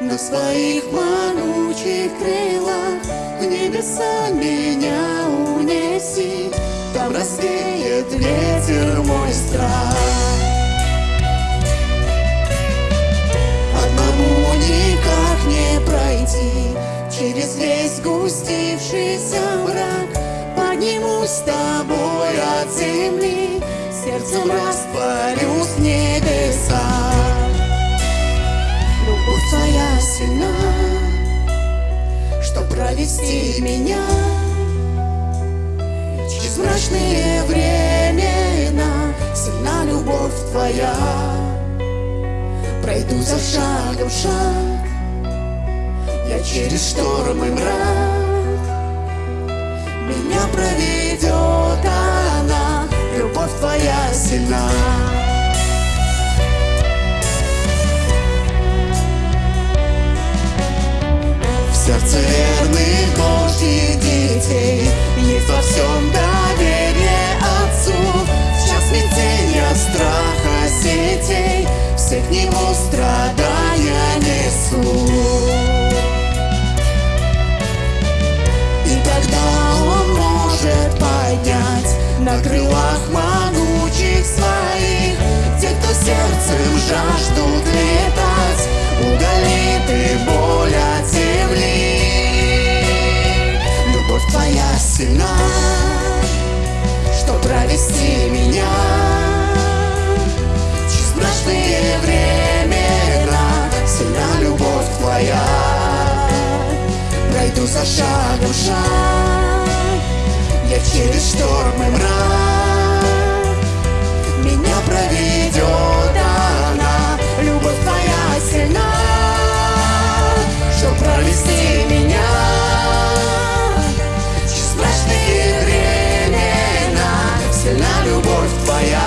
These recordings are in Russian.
на своих манучих крылах. В небеса меня унеси Там развеет ветер мой страх. Одному никак не пройти Через весь сгустившийся мрак. Поднимусь с тобой от земли Сердцем растворюсь в небеса провести меня. Через мрачные времена Сильна любовь твоя. Пройду за шагом шаг. Я через шторм и мрак. Меня проведет она. Любовь твоя сильна Сердце верных Божьих детей. Есть во всем доверие Отцу. В час смятения, страха, сетей. Все к Нему страдания несу И тогда Он может поднять На крылах могучих своих. Те, кто сердцем жаждут Любовь твоя сильна Что провести меня Через мрачные времена. Сильна любовь твоя. Пройду за шагом шаг. Я через шторм и мрак любовь твоя.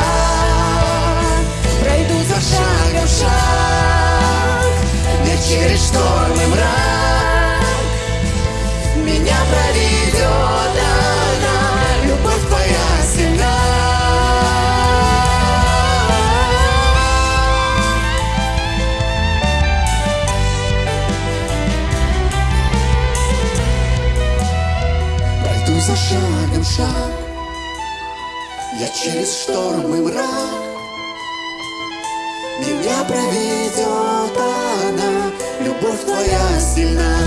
Пройду за шагом шаг Я через шторм и мрак. Меня проведет она Любовь твоя сильна. Пройду за шагом шаг Я через шторм и мрак. Меня проведет она. Любовь твоя сильна